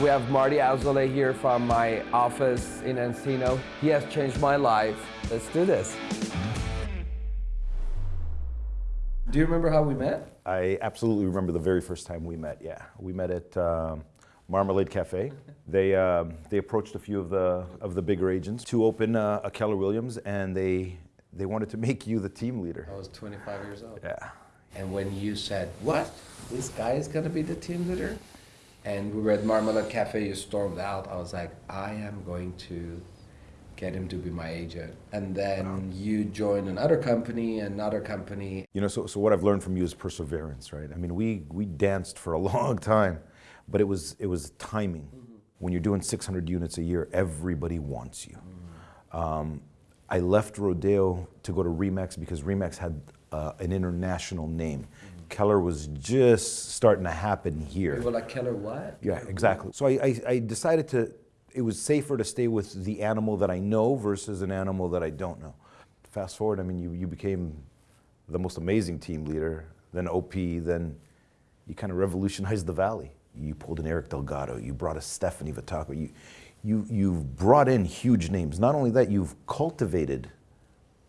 We have Marty Auzole here from my office in Encino. He has changed my life. Let's do this. Do you remember how we met? I absolutely remember the very first time we met. Yeah, we met at um, Marmalade Cafe. They um, they approached a few of the of the bigger agents to open uh, a Keller Williams, and they they wanted to make you the team leader. I was 25 years old. Yeah. And when you said, "What? This guy is going to be the team leader?" And we were at Marmalade Cafe, you stormed out. I was like, "I am going to get him to be my agent. And then you join another company, another company. You know, so, so what I've learned from you is perseverance, right? I mean, we, we danced for a long time, but it was, it was timing. Mm -hmm. When you're doing 600 units a year, everybody wants you. Mm -hmm. um, I left Rodeo to go to Remax because Remax had uh, an international name. Mm -hmm. Keller was just starting to happen here. You were like, Keller what? Yeah, exactly. So I, I, I decided to it was safer to stay with the animal that I know versus an animal that I don't know. Fast forward, I mean, you, you became the most amazing team leader, then OP, then you kind of revolutionized the Valley. You pulled in Eric Delgado, you brought a Stephanie Vitaco, you, you, you've brought in huge names. Not only that, you've cultivated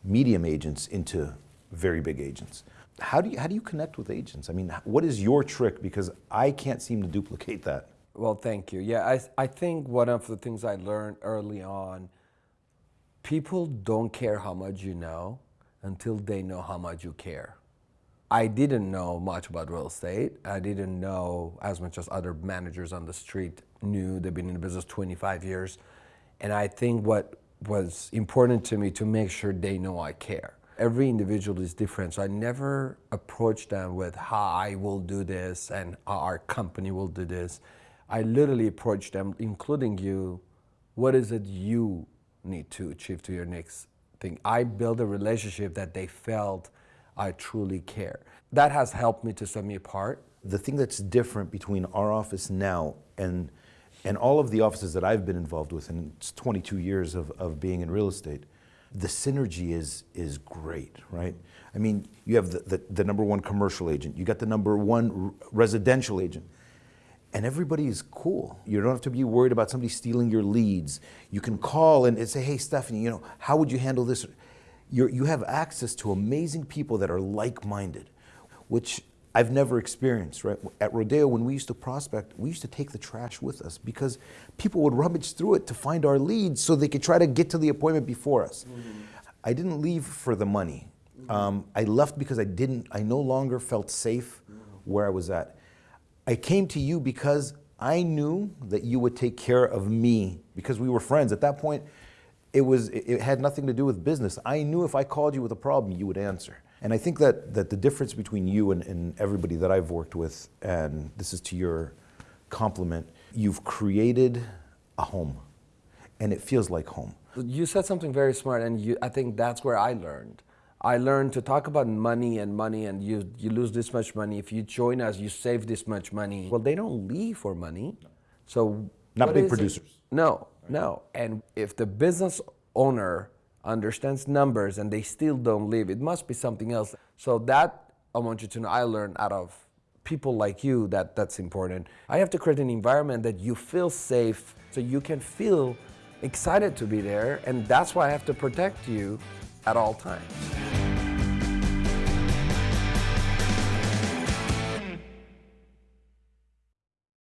medium agents into very big agents. How do you, how do you connect with agents? I mean, what is your trick? Because I can't seem to duplicate that. Well, thank you. Yeah, I, I think one of the things I learned early on, people don't care how much you know until they know how much you care. I didn't know much about real estate. I didn't know as much as other managers on the street knew. They've been in the business 25 years. And I think what was important to me to make sure they know I care. Every individual is different, so I never approach them with how I will do this and how our company will do this. I literally approach them, including you, what is it you need to achieve to your next thing? I build a relationship that they felt I truly care. That has helped me to set me apart. The thing that's different between our office now and and all of the offices that I've been involved with in 22 years of, of being in real estate, the synergy is is great, right? I mean, you have the, the, the number one commercial agent, you got the number one residential agent and everybody is cool. You don't have to be worried about somebody stealing your leads. You can call and say, hey, Stephanie, you know, how would you handle this? You're, you have access to amazing people that are like-minded, which I've never experienced, right? At Rodeo, when we used to prospect, we used to take the trash with us because people would rummage through it to find our leads so they could try to get to the appointment before us. Mm -hmm. I didn't leave for the money. Mm -hmm. um, I left because I didn't, I no longer felt safe mm -hmm. where I was at. I came to you because I knew that you would take care of me because we were friends. At that point, it, was, it had nothing to do with business. I knew if I called you with a problem, you would answer. And I think that, that the difference between you and, and everybody that I've worked with, and this is to your compliment, you've created a home and it feels like home. You said something very smart and you, I think that's where I learned. I learned to talk about money and money and you, you lose this much money. If you join us, you save this much money. Well, they don't leave for money. So not big producers. It? No, no. And if the business owner understands numbers and they still don't live. it must be something else. So that I want you to know I learned out of people like you that that's important. I have to create an environment that you feel safe so you can feel excited to be there and that's why I have to protect you at all times.